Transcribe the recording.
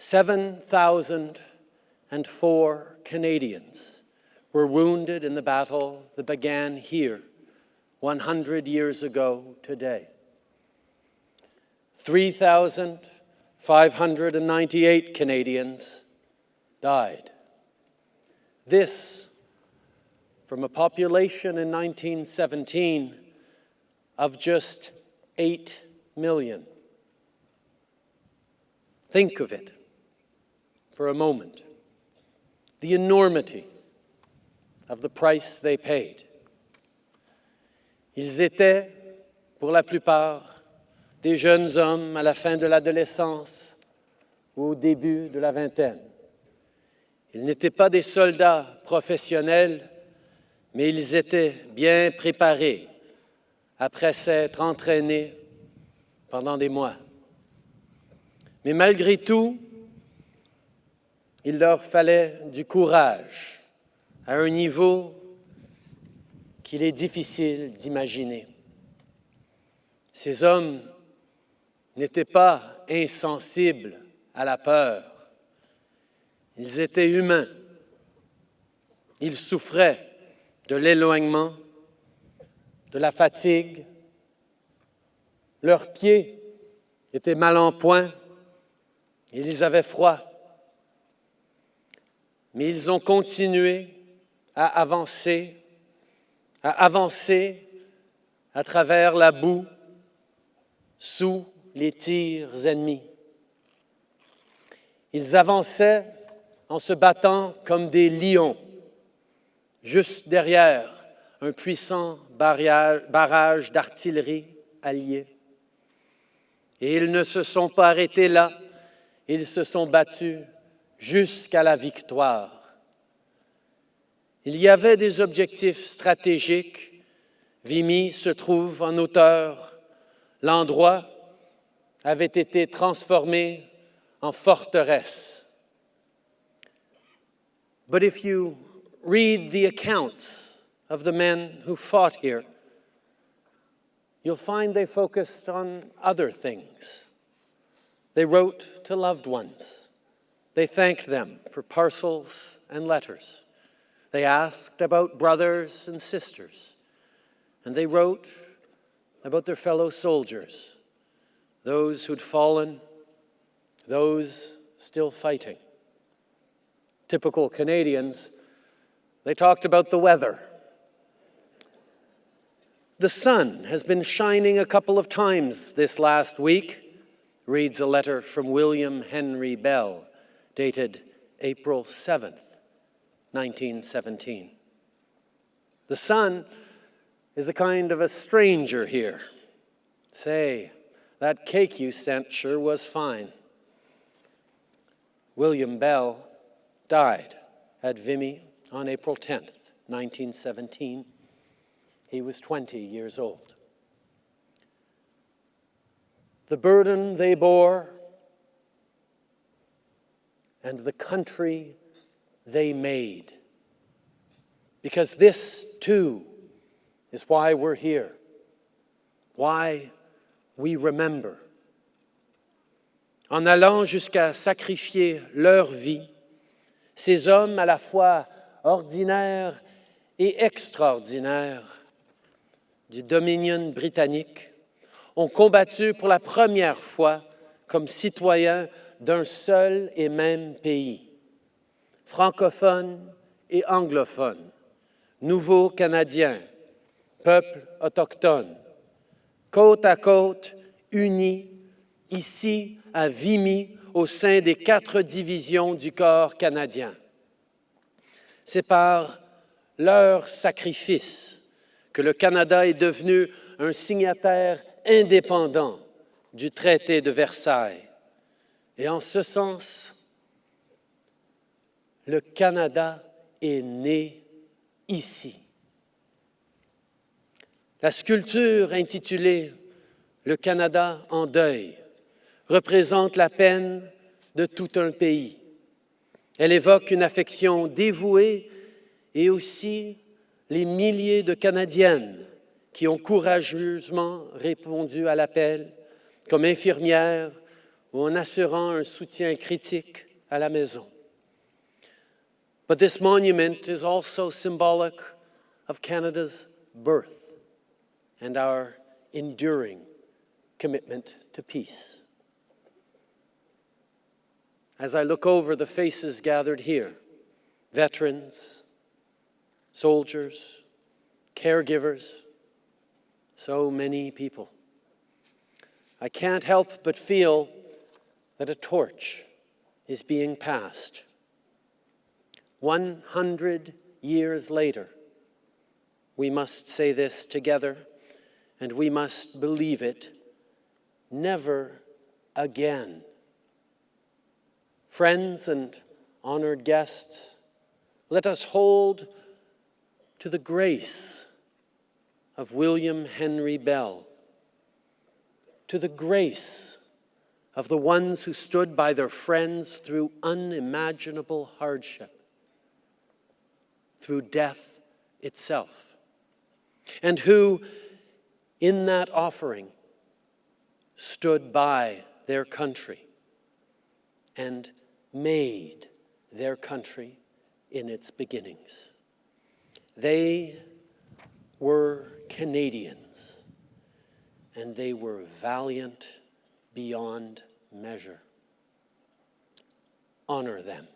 7,004 Canadians were wounded in the battle that began here 100 years ago today. 3,598 Canadians died. This from a population in 1917 of just 8 million. Think of it for a moment, the enormity of the price they paid. Ils étaient, pour la plupart, des jeunes hommes à la fin de l'adolescence ou au début de la vingtaine. Ils n'étaient pas des soldats professionnels, mais ils étaient bien préparés après s'être entraînés pendant des mois. Mais malgré tout, il leur fallait du courage à un niveau qu'il est difficile d'imaginer. Ces hommes n'étaient pas insensibles à la peur. Ils étaient humains. Ils souffraient de l'éloignement, de la fatigue. Leurs pieds étaient mal en point. Ils avaient froid. Mais ils ont continué à avancer, à avancer à travers la boue, sous les tirs ennemis. Ils avançaient en se battant comme des lions, juste derrière un puissant barrage d'artillerie alliée. Et ils ne se sont pas arrêtés là, ils se sont battus jusqu'à la victoire. Il y avait des objectifs stratégiques. Vimy se trouve en hauteur. L'endroit avait été transformé en forteresse. But if you read the accounts of the men who fought here, you'll find they focused on other things. They wrote to loved ones. They thanked them for parcels and letters. They asked about brothers and sisters. And they wrote about their fellow soldiers, those who'd fallen, those still fighting. Typical Canadians, they talked about the weather. The sun has been shining a couple of times this last week, reads a letter from William Henry Bell, dated April 7th, 1917. The sun is a kind of a stranger here. Say, that cake you sent sure was fine. William Bell died at Vimy on April 10th, 1917. He was 20 years old. The burden they bore and the country they made. Because this, too, is why we're here, why we remember. En allant jusqu'à sacrifier leur vie, ces hommes à la fois ordinaires et extraordinaires du Dominion britannique ont combattu pour la première fois comme citoyens d'un seul et même pays, francophones et anglophones, nouveaux Canadiens, peuple autochtone, côte à côte, unis, ici à Vimy, au sein des quatre divisions du corps canadien. C'est par leur sacrifice que le Canada est devenu un signataire indépendant du traité de Versailles. Et en ce sens, le Canada est né ici. La sculpture intitulée « Le Canada en deuil » représente la peine de tout un pays. Elle évoque une affection dévouée et aussi les milliers de Canadiennes qui ont courageusement répondu à l'appel comme infirmières ou en assurant un soutien critique à la maison. But this monument is also symbolic of Canada's birth and our enduring commitment to peace. As I look over the faces gathered here, veterans, soldiers, caregivers, so many people, I can't help but feel that a torch is being passed. 100 years later, we must say this together, and we must believe it never again. Friends and honored guests, let us hold to the grace of William Henry Bell, to the grace of the ones who stood by their friends through unimaginable hardship, through death itself, and who, in that offering, stood by their country and made their country in its beginnings. They were Canadians, and they were valiant beyond measure. Honor them.